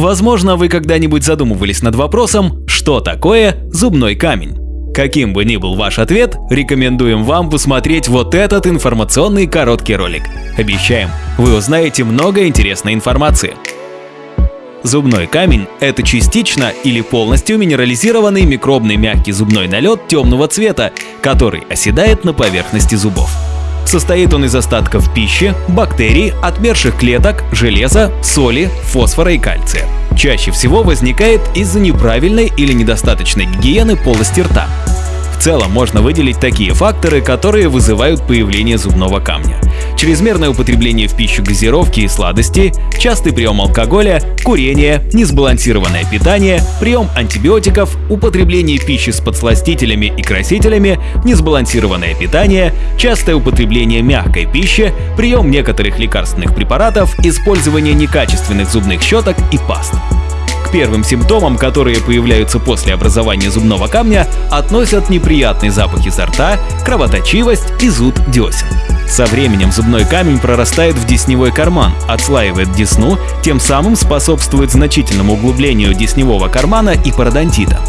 Возможно, вы когда-нибудь задумывались над вопросом, что такое зубной камень. Каким бы ни был ваш ответ, рекомендуем вам посмотреть вот этот информационный короткий ролик. Обещаем, вы узнаете много интересной информации. Зубной камень – это частично или полностью минерализированный микробный мягкий зубной налет темного цвета, который оседает на поверхности зубов. Состоит он из остатков пищи, бактерий, отмерших клеток, железа, соли, фосфора и кальция. Чаще всего возникает из-за неправильной или недостаточной гигиены полости рта. В целом можно выделить такие факторы, которые вызывают появление зубного камня. Чрезмерное употребление в пищу газировки и сладостей, частый прием алкоголя, курение, несбалансированное питание, прием антибиотиков, употребление пищи с подсластителями и красителями, несбалансированное питание, частое употребление мягкой пищи, прием некоторых лекарственных препаратов, использование некачественных зубных щеток и паст. Первым симптомам, которые появляются после образования зубного камня, относят неприятные запахи изо рта, кровоточивость и зуд десен. Со временем зубной камень прорастает в десневой карман, отслаивает десну, тем самым способствует значительному углублению десневого кармана и пародонтита.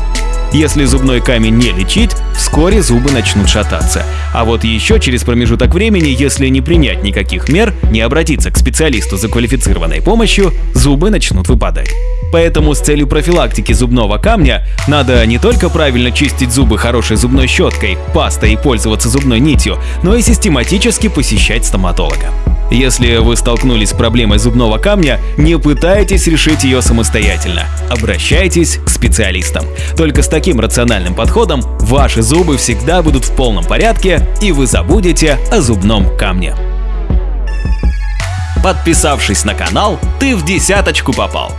Если зубной камень не лечить, вскоре зубы начнут шататься. А вот еще через промежуток времени, если не принять никаких мер, не обратиться к специалисту за квалифицированной помощью, зубы начнут выпадать. Поэтому с целью профилактики зубного камня надо не только правильно чистить зубы хорошей зубной щеткой, пастой и пользоваться зубной нитью, но и систематически посещать стоматолога. Если вы столкнулись с проблемой зубного камня, не пытайтесь решить ее самостоятельно. Обращайтесь к специалистам. Только с таким рациональным подходом ваши зубы всегда будут в полном порядке и вы забудете о зубном камне. Подписавшись на канал, ты в десяточку попал.